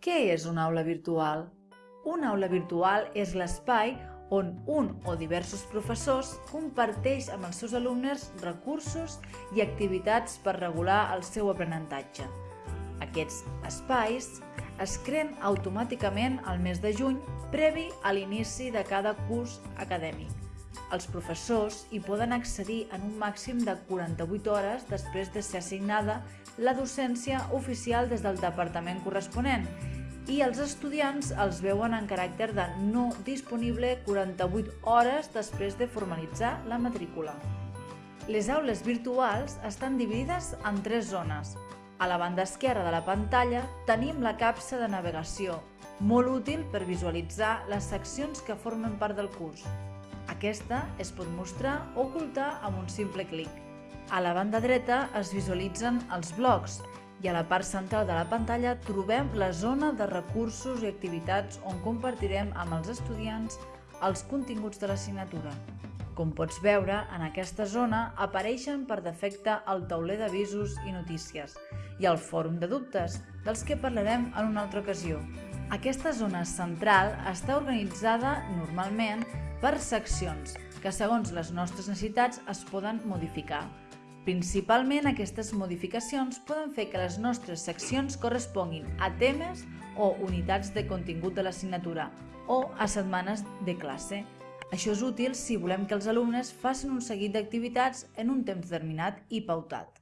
Què és una aula virtual? Una aula virtual és l'espai on un o diversos professors comparteix amb els seus alumnes recursos i activitats per regular el seu aprenentatge. Aquests espais es creen automàticament al mes de juny previ a l'inici de cada curs acadèmic. Els professors hi poden accedir en un màxim de 48 hores després de ser assignada la docència oficial des del departament corresponent i els estudiants els veuen en caràcter de no disponible 48 hores després de formalitzar la matrícula. Les aules virtuals estan dividides en tres zones. A la banda esquerra de la pantalla tenim la capsa de navegació, molt útil per visualitzar les seccions que formen part del curs. Aquesta es pot mostrar o ocultar amb un simple clic. A la banda dreta es visualitzen els blocs, i a la part central de la pantalla trobem la zona de recursos i activitats on compartirem amb els estudiants els continguts de l'assignatura. Com pots veure, en aquesta zona apareixen per defecte el tauler d'avisos i notícies i el fòrum de dubtes, dels que parlarem en una altra ocasió. Aquesta zona central està organitzada normalment per seccions, que segons les nostres necessitats es poden modificar. Principalment aquestes modificacions poden fer que les nostres seccions corresponguin a temes o unitats de contingut de l'assignatura o a setmanes de classe. Això és útil si volem que els alumnes facin un seguit d'activitats en un temps determinat i pautat.